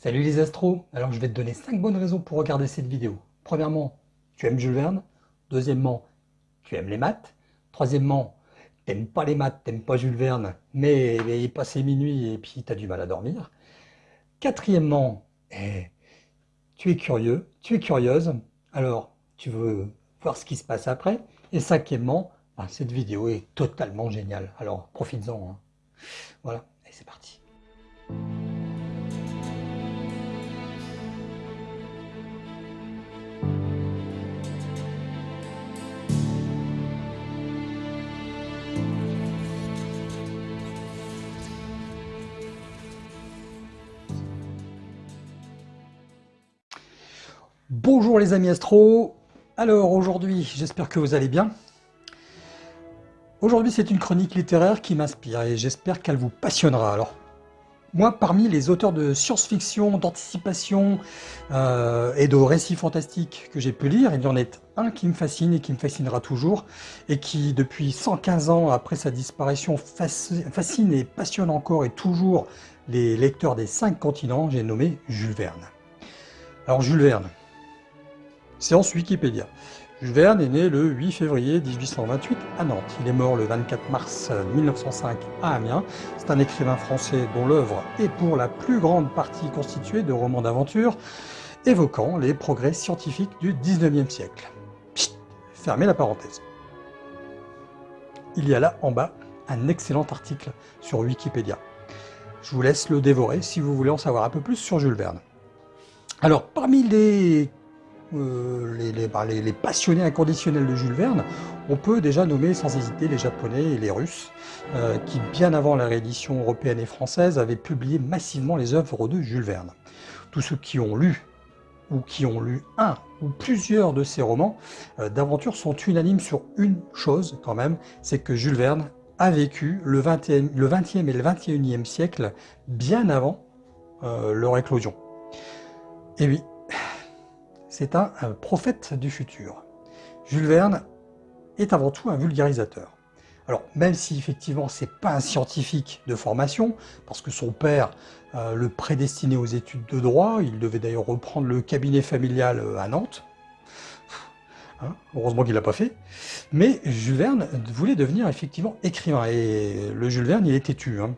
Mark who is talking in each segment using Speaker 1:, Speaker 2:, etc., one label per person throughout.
Speaker 1: Salut les astros Alors je vais te donner 5 bonnes raisons pour regarder cette vidéo. Premièrement, tu aimes Jules Verne. Deuxièmement, tu aimes les maths. Troisièmement, t'aimes pas les maths, t'aimes pas Jules Verne, mais, il est passé minuit et puis tu as du mal à dormir. Quatrièmement, eh, tu es curieux, tu es curieuse, alors tu veux voir ce qui se passe après. Et cinquièmement, bah, cette vidéo est totalement géniale, alors profites-en. Hein. Voilà, et c'est parti. Bonjour les amis astro Alors aujourd'hui, j'espère que vous allez bien. Aujourd'hui, c'est une chronique littéraire qui m'inspire et j'espère qu'elle vous passionnera. Alors, moi, parmi les auteurs de science-fiction, d'anticipation euh, et de récits fantastiques que j'ai pu lire, il y en a un qui me fascine et qui me fascinera toujours, et qui, depuis 115 ans après sa disparition, fascine et passionne encore et toujours les lecteurs des cinq continents, j'ai nommé Jules Verne. Alors Jules Verne, Séance Wikipédia. Jules Verne est né le 8 février 1828 à Nantes. Il est mort le 24 mars 1905 à Amiens. C'est un écrivain français dont l'œuvre est pour la plus grande partie constituée de romans d'aventure évoquant les progrès scientifiques du 19e siècle. fermez la parenthèse. Il y a là en bas un excellent article sur Wikipédia. Je vous laisse le dévorer si vous voulez en savoir un peu plus sur Jules Verne. Alors, parmi les euh, bah, les, passionnés inconditionnels de Jules Verne, on peut déjà nommer sans hésiter les Japonais et les Russes, euh, qui bien avant la réédition européenne et française avaient publié massivement les œuvres de Jules Verne. Tous ceux qui ont lu ou qui ont lu un ou plusieurs de ces romans euh, d'aventure sont unanimes sur une chose quand même, c'est que Jules Verne a vécu le 20e, le 20e et le 21e siècle bien avant leur éclosion. Et oui, c'est un, prophète du futur. Jules Verne est avant tout un vulgarisateur. Alors, même si effectivement c'est pas un scientifique de formation, parce que son père euh, le prédestinait aux études de droit, il devait d'ailleurs reprendre le cabinet familial euh, à Nantes, hein, heureusement qu'il l'a pas fait, mais Jules Verne voulait devenir effectivement écrivain, et le Jules Verne il est têtu. Hein.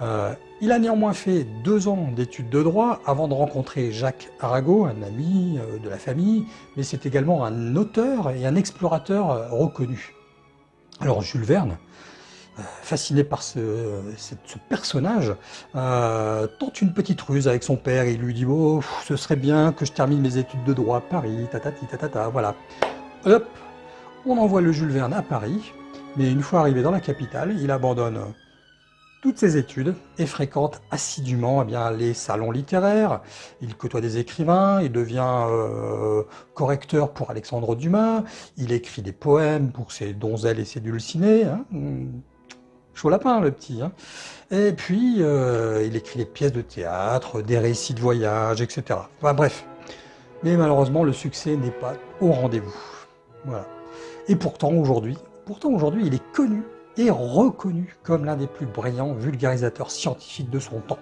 Speaker 1: Euh, il a néanmoins fait deux ans d'études de droit avant de rencontrer Jacques Arago, un ami euh, de la famille, mais c'est également un auteur et un explorateur euh, reconnu. Alors Jules Verne, fasciné par ce, personnage, tente une petite ruse avec son père. Il lui dit « Oh, ce serait bien que je termine mes études de droit à Paris, tatati tatata, voilà. » Hop, on envoie le Jules Verne à Paris, mais une fois arrivé dans la capitale, il abandonne toutes ses études et fréquente assidûment eh bien, les salons littéraires, il côtoie des écrivains, il devient euh, correcteur pour Alexandre Dumas, il écrit des poèmes pour ses donzelles et ses dulcinés, hein. chaud lapin le petit, hein. et puis euh, il écrit des pièces de théâtre, des récits de voyage, etc. Enfin bref, mais malheureusement le succès n'est pas au rendez-vous. Et pourtant aujourd'hui, pourtant aujourd'hui il est connu est reconnu comme l'un des plus brillants vulgarisateurs scientifiques de son temps.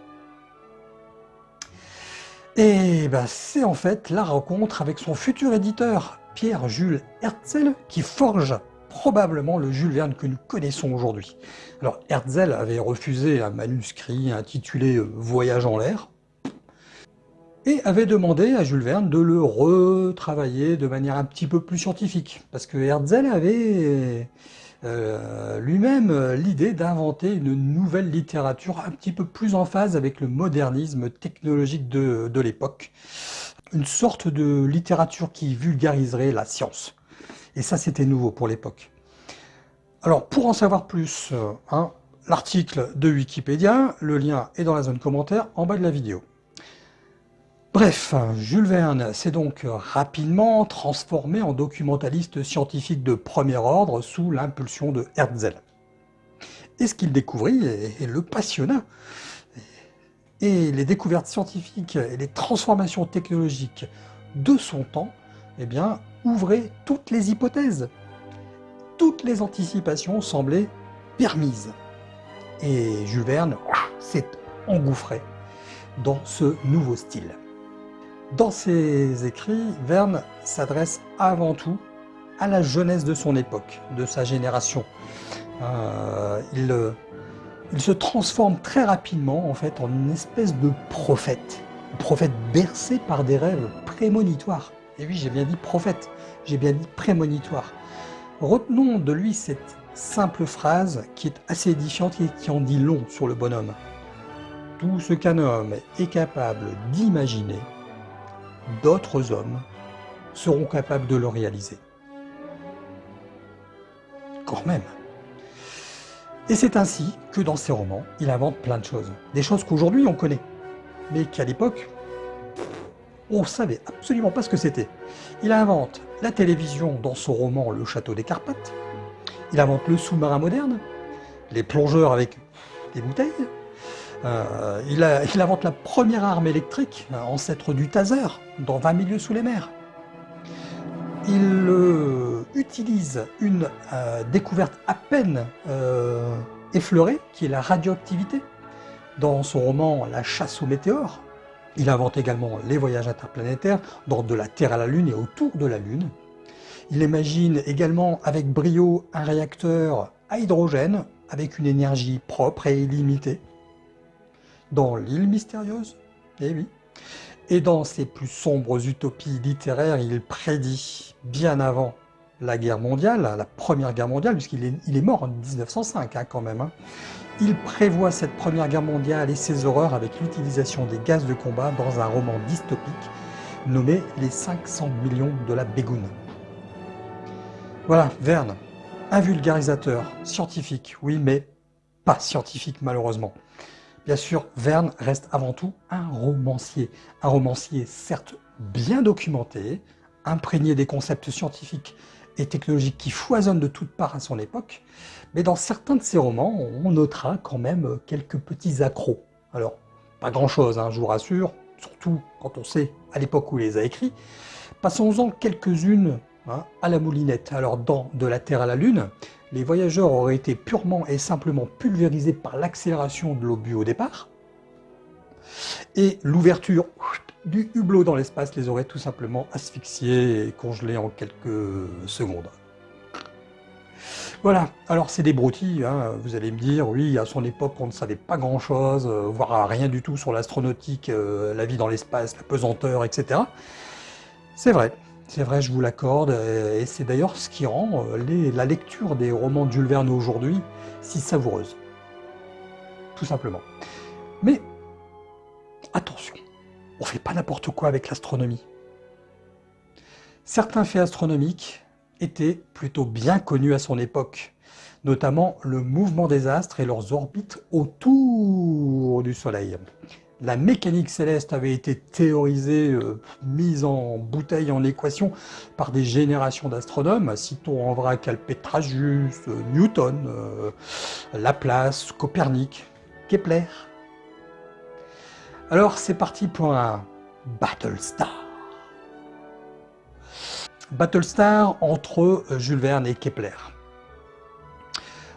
Speaker 1: Et ben, c'est en fait la rencontre avec son futur éditeur, Pierre-Jules Herzl, qui forge probablement le Jules Verne que nous connaissons aujourd'hui. Alors Herzl avait refusé un manuscrit intitulé « Voyage en l'air » et avait demandé à Jules Verne de le retravailler de manière un petit peu plus scientifique, parce que Herzl avait euh, lui-même euh, l'idée d'inventer une nouvelle littérature un petit peu plus en phase avec le modernisme technologique de, l'époque. Une sorte de littérature qui vulgariserait la science. Et ça, c'était nouveau pour l'époque. Alors, pour en savoir plus, euh, hein, l'article de Wikipédia, le lien est dans la zone commentaire en bas de la vidéo. Bref, Jules Verne s'est donc rapidement transformé en documentaliste scientifique de premier ordre sous l'impulsion de Herzl. Et ce qu'il découvrit le passionna. Et les découvertes scientifiques et les transformations technologiques de son temps eh bien, ouvraient toutes les hypothèses. Toutes les anticipations semblaient permises. Et Jules Verne s'est engouffré dans ce nouveau style. Dans ses écrits, Verne s'adresse avant tout à la jeunesse de son époque, de sa génération. Euh, il, il, se transforme très rapidement en fait en une espèce de prophète, prophète bercé par des rêves prémonitoires. Et oui, j'ai bien dit prophète, j'ai bien dit prémonitoire. Retenons de lui cette simple phrase qui est assez édifiante et qui en dit long sur le bonhomme. Tout ce qu'un homme est capable d'imaginer, d'autres hommes seront capables de le réaliser. Quand même. Et c'est ainsi que dans ses romans, il invente plein de choses. Des choses qu'aujourd'hui on connaît, mais qu'à l'époque, on ne savait absolument pas ce que c'était. Il invente la télévision dans son roman Le Château des Carpates, il invente le sous-marin moderne, les plongeurs avec des bouteilles, euh, il, invente la première arme électrique, euh, ancêtre du taser, dans 20 milieux sous les mers. Il euh, utilise une découverte à peine effleurée, qui est la radioactivité, dans son roman La chasse aux météores. Il invente également les voyages interplanétaires, dans de la Terre à la Lune et autour de la Lune. Il imagine également avec brio un réacteur à hydrogène avec une énergie propre et illimitée. Dans l'île mystérieuse, eh oui. Et dans ses plus sombres utopies littéraires, il prédit bien avant la guerre mondiale, la première guerre mondiale, puisqu'il est, mort en 1905 hein, quand même. Hein. Il prévoit cette première guerre mondiale et ses horreurs avec l'utilisation des gaz de combat dans un roman dystopique nommé Les 500 millions de la Bégoune. Voilà, Verne, un vulgarisateur, scientifique, oui, mais pas scientifique malheureusement. Bien sûr, Verne reste avant tout un romancier. Un romancier certes bien documenté, imprégné des concepts scientifiques et technologiques qui foisonnent de toutes parts à son époque, mais dans certains de ses romans, on notera quand même quelques petits accros. Alors, pas grand-chose, hein, je vous rassure, surtout quand on sait à l'époque où il les a écrits. Passons-en quelques-unes Hein, à la moulinette. Alors dans De la Terre à la Lune, les voyageurs auraient été purement et simplement pulvérisés par l'accélération de l'obus au départ, et l'ouverture du hublot dans l'espace les aurait tout simplement asphyxiés et congelés en quelques secondes. Voilà, alors c'est des broutilles, hein. vous allez me dire, oui, à son époque on ne savait pas grand chose, euh, voire rien du tout sur l'astronautique, euh, la vie dans l'espace, la pesanteur, etc. C'est vrai, c'est vrai, je vous l'accorde, et c'est d'ailleurs ce qui rend euh, la lecture des romans de aujourd'hui si savoureuse. Tout simplement. Mais, attention, on ne fait pas n'importe quoi avec l'astronomie. Certains faits astronomiques étaient plutôt bien connus à son époque, notamment le mouvement des astres et leurs orbites autour du Soleil la mécanique céleste avait été théorisée, euh, mise en bouteille, en équation, par des générations d'astronomes, citons en vrac Alpetragius, euh, Newton, euh, Laplace, Copernic, Kepler. Alors c'est parti pour un Battlestar. Battlestar entre Jules Verne et Kepler.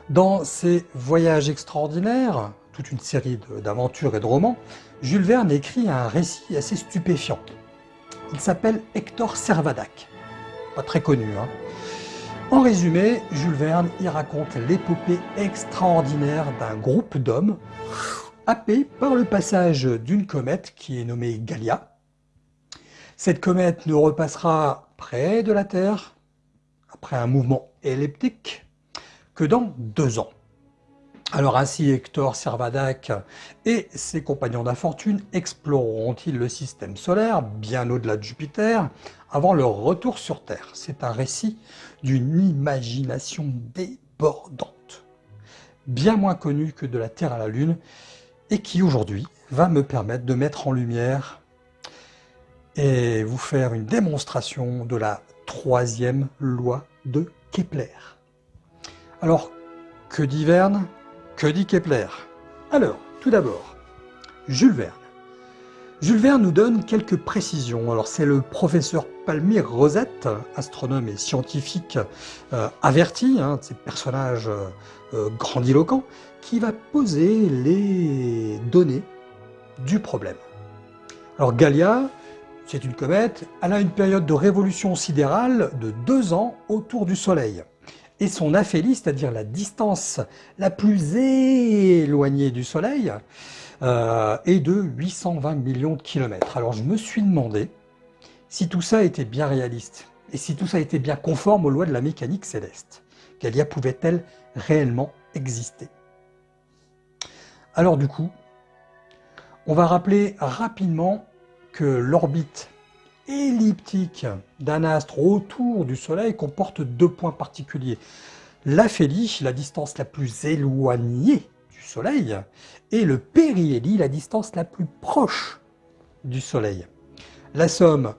Speaker 1: Dans ses voyages extraordinaires, toute une série d'aventures et de romans, Jules Verne écrit un récit assez stupéfiant. Il s'appelle Hector Servadac. Pas très connu, hein. En résumé, Jules Verne y raconte l'épopée extraordinaire d'un groupe d'hommes happés par le passage d'une comète qui est nommée Gallia. Cette comète ne repassera près de la Terre, après un mouvement elliptique, que dans deux ans. Alors ainsi Hector Servadac et ses compagnons d'infortune exploreront-ils le système solaire, bien au-delà de Jupiter, avant leur retour sur Terre? C'est un récit d'une imagination débordante, bien moins connu que de la Terre à la Lune, et qui aujourd'hui va me permettre de mettre en lumière et vous faire une démonstration de la troisième loi de Kepler. Alors, que dit Verne? Que dit Kepler? Alors, tout d'abord, Jules Verne. Jules Verne nous donne quelques précisions. Alors c'est le professeur Palmyre Rosette, astronome et scientifique euh, averti, un de ces personnages euh, grandiloquents, qui va poser les données du problème. Alors Gallia, c'est une comète, elle a une période de révolution sidérale de deux ans autour du Soleil. Et son aphélie, c'est-à-dire la distance la plus éloignée du Soleil, euh, est de 820 millions de kilomètres. Alors je me suis demandé si tout ça était bien réaliste, et si tout ça était bien conforme aux lois de la mécanique céleste. Gallia pouvait-elle réellement exister? Alors du coup, on va rappeler rapidement que l'orbite elliptique d'un astre autour du Soleil comporte deux points particuliers. L'aphélie, la distance la plus éloignée du Soleil, et le périhélie, la distance la plus proche du Soleil. La somme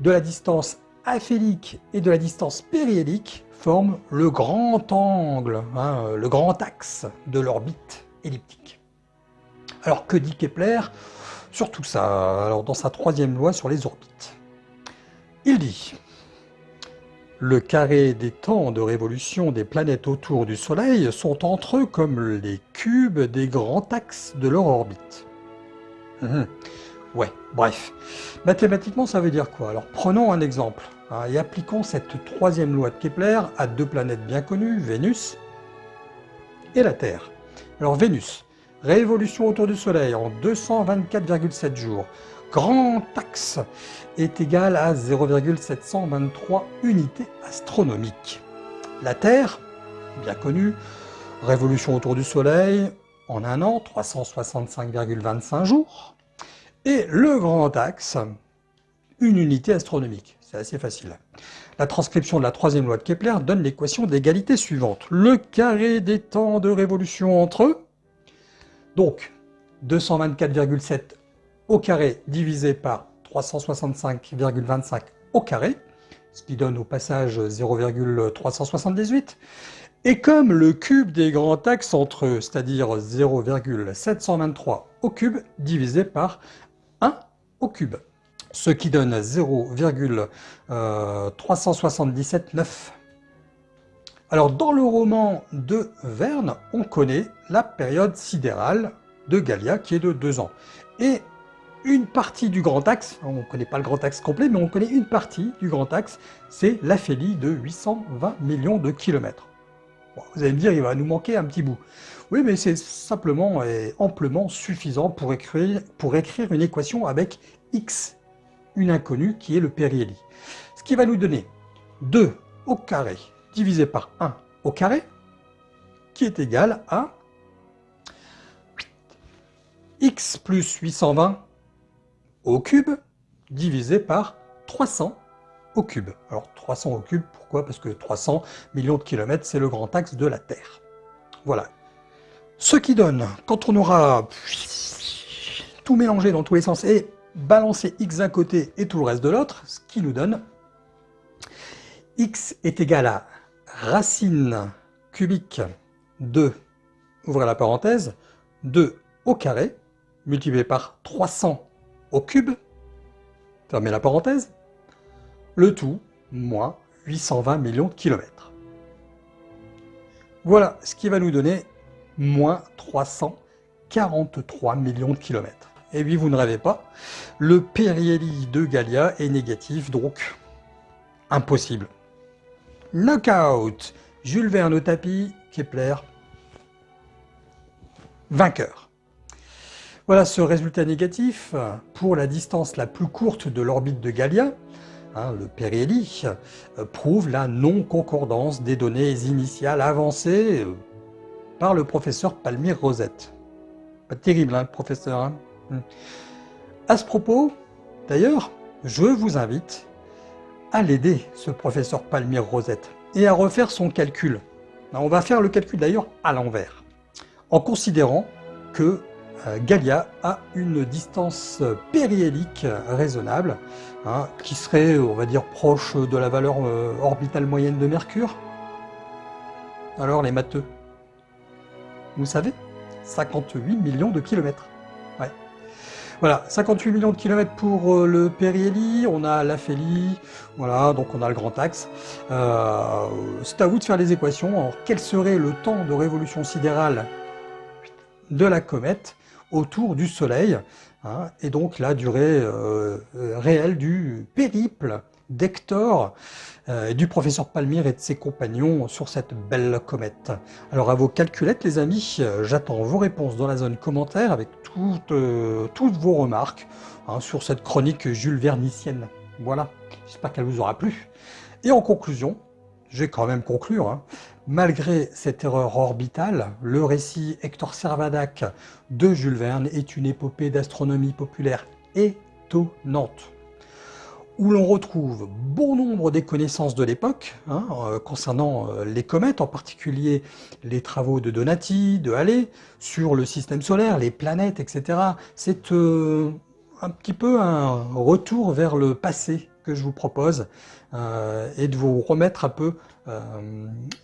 Speaker 1: de la distance aphélique et de la distance périhélique forme le grand angle, hein, le grand axe de l'orbite elliptique. Alors que dit Kepler? Sur tout ça Alors dans sa troisième loi sur les orbites, il dit le carré des temps de révolution des planètes autour du Soleil sont entre eux comme les cubes des grands axes de leur orbite. Hum, ouais, bref. Mathématiquement, ça veut dire quoi? Alors prenons un exemple hein, et appliquons cette troisième loi de Kepler à deux planètes bien connues, Vénus et la Terre. Alors Vénus, révolution autour du Soleil en 224,7 jours. Grand axe est égal à 0,723 unités astronomiques. La Terre, bien connue, révolution autour du Soleil en un an, 365,25 jours. Et le grand axe, une unité astronomique. C'est assez facile. La transcription de la troisième loi de Kepler donne l'équation d'égalité suivante. Le carré des temps de révolution entre eux, donc 224,7 au carré divisé par 365,25 au carré, ce qui donne au passage 0,378. Et comme le cube des grands axes entre eux, c'est-à-dire 0,723 au cube divisé par 1 au cube, ce qui donne 0,3779. Alors dans le roman de Verne, on connaît la période sidérale de Gallia qui est de 2 ans. Et une partie du grand axe, on ne connaît pas le grand axe complet, mais on connaît une partie du grand axe, c'est l'aphélie de 820 millions de kilomètres. vous allez me dire, il va nous manquer un petit bout. Oui, mais c'est simplement et amplement suffisant pour écrire, pour écrire une équation avec x, une inconnue qui est le périhélie. Ce qui va nous donner 2 au carré divisé par 1 au carré, qui est égal à x plus 820 au cube divisé par 300 au cube. Alors 300 au cube, pourquoi? Parce que 300 millions de kilomètres, c'est le grand axe de la Terre. Voilà. Ce qui donne, quand on aura tout mélangé dans tous les sens et balancé x d'un côté et tout le reste de l'autre, ce qui nous donne x est égal à racine cubique de, ouvrez la parenthèse, 2 au carré, multiplié par 300 au cube, fermez la parenthèse, le tout moins 820 millions de kilomètres. Voilà ce qui va nous donner moins 343 millions de kilomètres. Et oui, vous ne rêvez pas, le périhélie de Gallia est négatif, donc impossible. Knockout Jules Verne au tapis, Kepler, vainqueur. Voilà ce résultat négatif pour la distance la plus courte de l'orbite de Gallia, hein, le périhélie, euh, prouve la non-concordance des données initiales avancées euh, par le professeur Palmyre Rosette. Pas terrible, hein, professeur hein. hmm. À ce propos, d'ailleurs, je vous invite à l'aider, ce professeur Palmyre Rosette, et à refaire son calcul. On va faire le calcul d'ailleurs à l'envers, en considérant que euh, Gallia a une distance périhélique raisonnable, hein, qui serait, on va dire, proche de la valeur euh, orbitale moyenne de Mercure. Alors les matheux, vous savez 58 millions de kilomètres. Voilà, 58 millions de kilomètres pour euh, le périhélie, on a l'aphélie, voilà, donc on a le grand axe. Euh, c'est à vous de faire les équations. Alors, quel serait le temps de révolution sidérale de la comète autour du Soleil, hein, et donc la durée euh, réelle du périple d'Hector, euh, du professeur Palmyre et de ses compagnons sur cette belle comète. Alors à vos calculettes les amis, j'attends vos réponses dans la zone commentaire avec toutes, toutes vos remarques hein, sur cette chronique Jules Vernicienne. Voilà, j'espère qu'elle vous aura plu. Et en conclusion, je vais quand même conclure, hein, malgré cette erreur orbitale, le récit Hector Servadac de Jules Verne est une épopée d'astronomie populaire étonnante, où l'on retrouve bon nombre des connaissances de l'époque, hein, euh, concernant euh, les comètes, en particulier les travaux de Donati, de Halley, sur le système solaire, les planètes, etc. C'est euh, un petit peu un retour vers le passé que je vous propose euh, et de vous remettre un peu euh,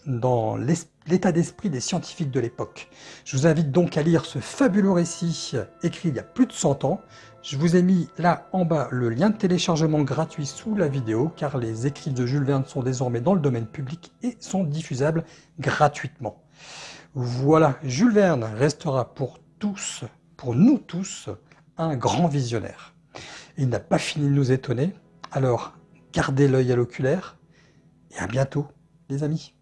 Speaker 1: dans l'état d'esprit des scientifiques de l'époque. Je vous invite donc à lire ce fabuleux récit écrit il y a plus de 100 ans. Je vous ai mis là en bas le lien de téléchargement gratuit sous la vidéo car les écrits de Jules Verne sont désormais dans le domaine public et sont diffusables gratuitement. Voilà, Jules Verne restera pour tous, pour nous tous, un grand visionnaire. Il n'a pas fini de nous étonner, alors gardez l'œil à l'oculaire et à bientôt les amis.